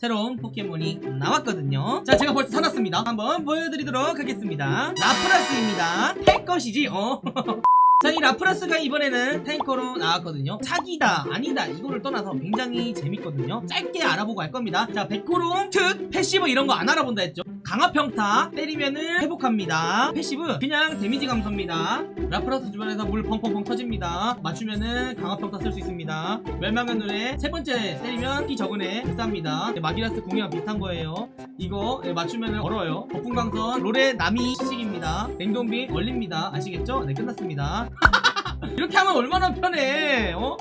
새로운 포켓몬이 나왔거든요 자 제가 벌써 사놨습니다 한번 보여드리도록 하겠습니다 라프라스입니다 탈 것이지 어 자, 이 라프라스가 이번에는 tanker로 나왔거든요. 사기다, 아니다, 이거를 떠나서 굉장히 재밌거든요. 짧게 알아보고 할 겁니다. 자, 백호롱, 특, passive 이런 거 안 알아본다 했죠. 강화평타, 때리면은 회복합니다. Passive, 그냥 damage 감소입니다. 라프라스 주변에서 물 펑펑펑 터집니다. 맞추면은 강화평타 쓸 수 있습니다. 멸망의 노래, 세 번째 때리면 피 적은 애 비쌉니다. 네, 마기라스 공이랑 비슷한 거예요. 이거 네, 맞추면은 얼어요. 거품광선, 롤의 나미 식입니다. 냉동빔 얼립니다. 아시겠죠? 네, 끝났습니다. 이렇게 하면 얼마나 편해 어?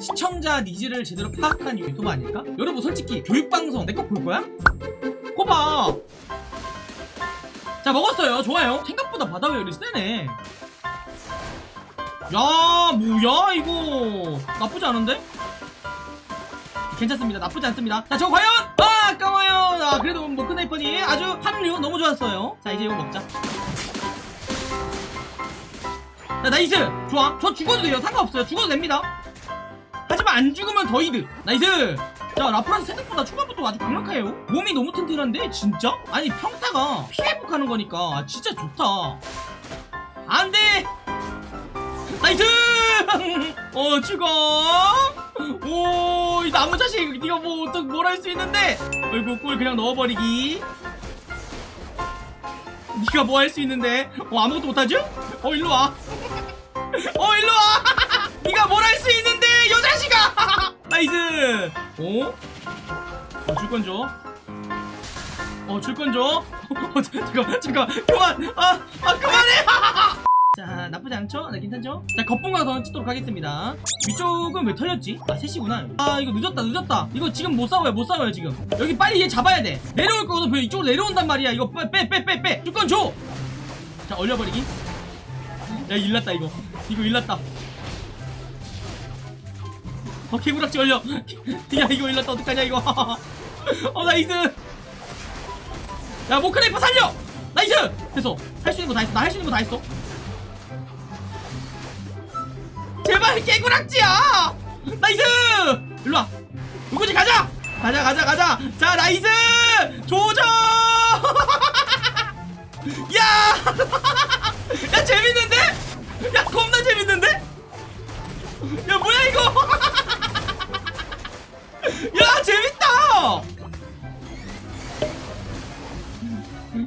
시청자 needs를 제대로 파악한 유튜브 아닐까? 여러분 솔직히 교육방송 내 거 볼 거야? 거봐 자 먹었어요. 좋아요. 생각보다 바다회오리 세네? 야 뭐야 이거? 나쁘지 않은데? 괜찮습니다. 나쁘지 않습니다. 자 저거 과연? 아 아까워요. 아 그래도 뭐 모크나이퍼님 아주 합류 너무 좋았어요. 자 이제 이거 먹자. 자 nice! 좋아. 저 죽어도 돼요. 상관없어요. 죽어도 됩니다. 하지만 안 죽으면 더 이득. nice 자 라프라스 생각보다 초반부터 아주 강력해요. 몸이 너무 튼튼한데 진짜? 아니 평타가 피회복하는 거니까. 아, 진짜 좋다. 안돼! nice! 어 죽어 오이 나무 자식 니가 뭐 어떻게 뭘할 수 있는데? 어이구 꿀 그냥 넣어버리기. 니가 뭐 할 수 있는데? 어 아무것도 못하죠? 어 일로와. 어 일로와. 니가 뭘 할 수 있는데 요 자식아 nice! 어? 어 줄건 줘? 어 줄건 줘? 어, 잠깐 잠깐 그만! 아, 아 그만해! 자 나쁘지 않죠? 네 괜찮죠? 자더 찍도록 하겠습니다. 위쪽은 왜 털렸지? 아 셋이구나 아 이거 늦었다 늦었다. 이거 지금 못 싸워요 못 싸워요 지금. 여기 빨리 얘 잡아야 돼. 내려올 거거든 왜 이쪽으로 내려온단 말이야. 이거 빼빼 빼 빼. 줄건 줘! 자 얼려버리기. 야 일났다 이거. 이거 일났다 어 개구락지 얼려. 야 이거 일났다. 어떡하냐 이거. 어 nice. 야 모크나이퍼 살려. nice. 됐어. 할 수 있는 거 다 했어. 나 할 수 있는 거 다 했어. 제발 개구락지야. nice. 일로와. 누구지? 가자. 가자 가자 가자. 자 nice. 조져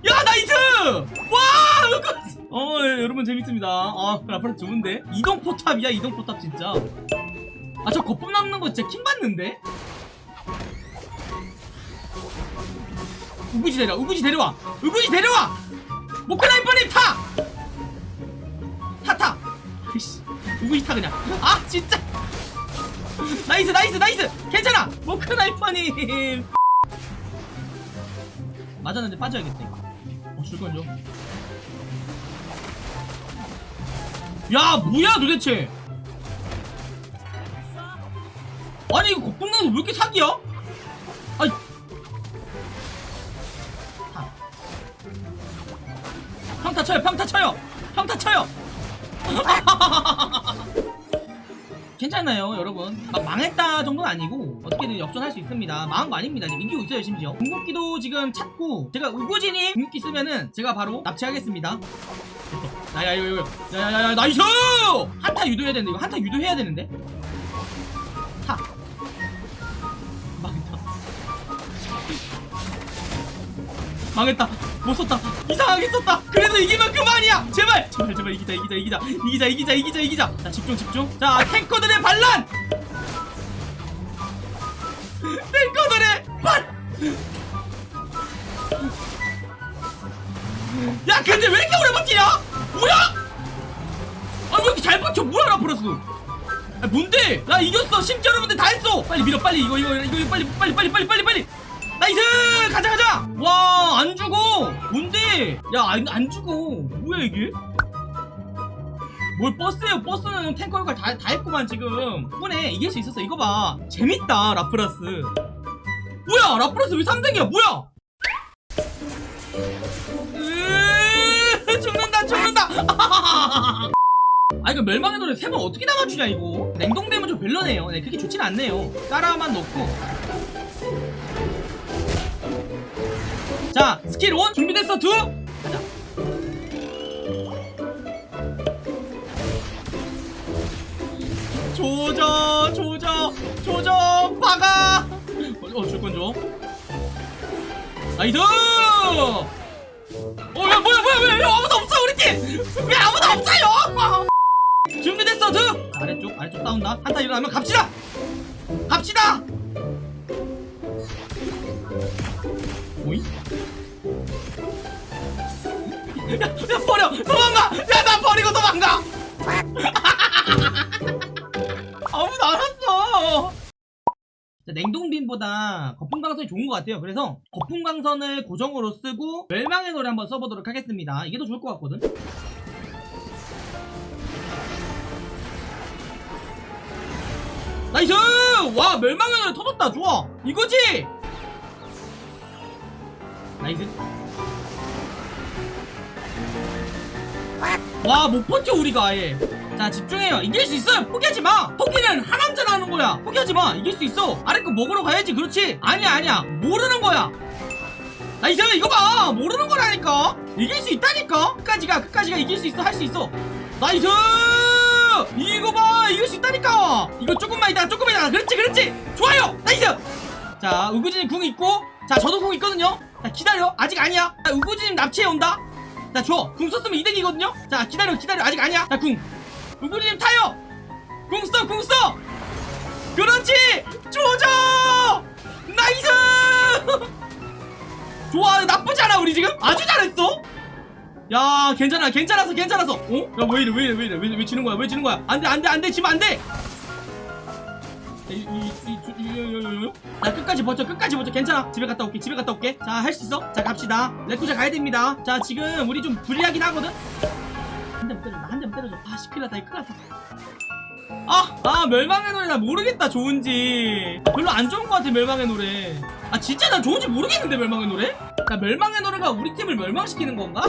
야 nice! 와! 어 예, 여러분 재밌습니다. 아 라프라스 좋은데? 이동 포탑이야 이동 포탑 진짜. 아 저 거품 남는 거 진짜 킹 받는데? 우구지 데려와 우구지 데려와 우구지 데려와 모크나이퍼님 타! 타 타! 으이씨 우구지 타 그냥 아 진짜 nice nice nice 괜찮아 모크나이퍼님 맞았는데 빠져야겠다 이거. 어 줘. 야 뭐야 도대체? 아니 이거 거품나는 왜 이렇게 사기야? 아니 평타 쳐요 평타 쳐요. 평타 쳐요. 괜찮나요 여러분. 막 망했다 정도는 아니고 어떻게든 역전할 수 있습니다. 망한 거 아닙니다. 지금 이기고 있어요 심지어. 궁극기도 지금 찾고 제가 우구진이 궁극기 쓰면은 제가 바로 납치하겠습니다. 됐어. 야야 이거 야야야 nice! 한타 유도해야 되는데 이거 한타 유도해야 되는데? 타 망했다. 망했다. 못 썼다. 이상하게 썼다. 그래도 이기면 그만이야! 제발! 제발 제발 이기자 이기자 이기자. 이기자 이기자 이기자 이기자. 자 집중 집중. 자 탱커들의 반란 탱커들의 반란 근데 왜 이렇게 오래 버티냐? 뭐야? 아왜 이렇게 잘 버텨? 뭐야 라프라스 아 뭔데? 나 이겼어. 심지어 여러분들 다 했어. 빨리 밀어 빨리. 이거 이거 이거 빨리 빨리 빨리 빨리 빨리 빨리. nice 가자 가자! 와 안 죽어! 뭔데? 야안 안 죽어. 뭐야 이게 뭘 버스예요 버스는 탱커 역할 다, 다 했구만 지금. 이번에 이길 수 있었어. 이거 봐. 재밌다 라프라스. 뭐야 라프라스 왜 3등이야? 뭐야? 죽는다 죽는다. 아 이거 멸망의 노래 세 번 어떻게 다 맞추냐 이거? 냉동되면 좀 별로네요. 네 그렇게 좋진 않네요. 까라만 넣고. 자 스킬 온! 준비됐어 두! 가자 조져 조져 조져 박아! 어 줄건 줘 nice! 어야 뭐야 뭐야 왜, 왜 아무도 없어 우리 팀왜 아무도 없어요! 준비됐어 두 아래쪽 아래쪽 싸운다. 한타 일어나면 갑시다! 갑시다! 오이? 야, 야 버려! 도망가! 야 나 버리고 도망가 냉동빔보다 거품광선이 좋은 것 같아요. 그래서 거품광선을 고정으로 쓰고 멸망의 노래 한번 써보도록 하겠습니다. 이게 더 좋을 것 같거든. nice! 와 멸망의 노래 터졌다. 좋아. 이거지? nice. 와 못 버텨 우리가 아예 자 집중해요. 이길 수 있어요. 포기하지 마. 포기는 하남자로 하는 거야. 포기하지 마. 이길 수 있어. 아래 거 먹으러 가야지. 그렇지? 아니야 아니야. 모르는 거야. nice 이거 봐. 모르는 거라니까. 이길 수 있다니까. 끝까지 가 끝까지 가 이길 수 있어. 할 수 있어. nice! 이거 봐. 이길 수 있다니까. 이거 조금만 있다. 조금만 있다. 그렇지 그렇지. 좋아요. nice! 자 우구진이 궁 있고. 자 저도 궁 있거든요. 자 기다려. 아직 아니야. 자 우구진님 납치해 온다. 자줘궁 썼으면 이득이거든요. 자 기다려 기다려. 아직 아니야. 자궁 우구진님 타요! 궁써 궁 써! 그렇지! 조져 nice! 좋아 나쁘지 않아 우리 지금? 아주 잘했어! 야 괜찮아 괜찮았어 괜찮았어 어? 야 왜 이래 왜 이래 왜 이래 왜, 왜 지는 거야 왜 지는 거야? 안돼 안돼 안돼 지면 안돼! 나 끝까지 버텨 끝까지 버텨. 괜찮아. 집에 갔다 올게 집에 갔다 올게. 자 할 수 있어? 자 갑시다. 레쿠쟈 가야 됩니다. 자 지금 우리 좀 불리하긴 하거든? 한 대만 때려줘 때려줘. 아 큰일 났다. 큰일 났다 아, 아 멸망의 노래. 나 모르겠다 좋은지. 별로 안 좋은 것 같아 멸망의 노래. 아 진짜 나 좋은지 모르겠는데 멸망의 노래? 나 멸망의 노래가 우리 팀을 멸망시키는 건가?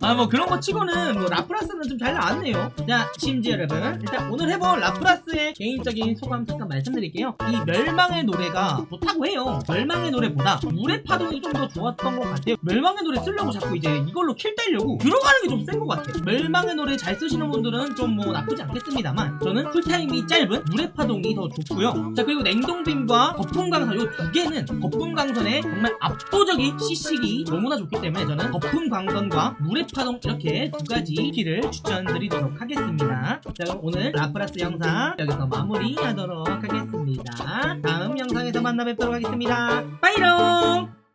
아 뭐 그런 거 치고는 뭐 라프라스는 좀 잘 나왔네요. 자 심지 여러분. 일단 오늘 해본 라프라스의 개인적인 소감 잠깐 말씀드릴게요. 이 멸망의 노래가 좋다고 해요. 멸망의 노래보다 물의 파동이 좀 더 좋았던 것 같아요. 멸망의 노래 쓰려고 자꾸 이제 이걸로 킬 따려고 들어가는 게 좀 센 것 같아요. 멸망의 노래 잘 쓰시는 분들은 좀 뭐 나쁘지 않겠습니다만 저는 쿨타임이 짧은 물의 파동이 더 좋고요. 자 그리고 냉동빔과 거품광선 이 두 개는 거품광선의 정말 압도적인 CC기 너무나 좋기 때문에 저는 거품광선 과 물의 파동 이렇게 두 가지 키를 추천드리도록 하겠습니다. 자 그럼 오늘 라프라스 영상 여기서 마무리하도록 하겠습니다. 다음 영상에서 만나 뵙도록 하겠습니다. 빠이롱!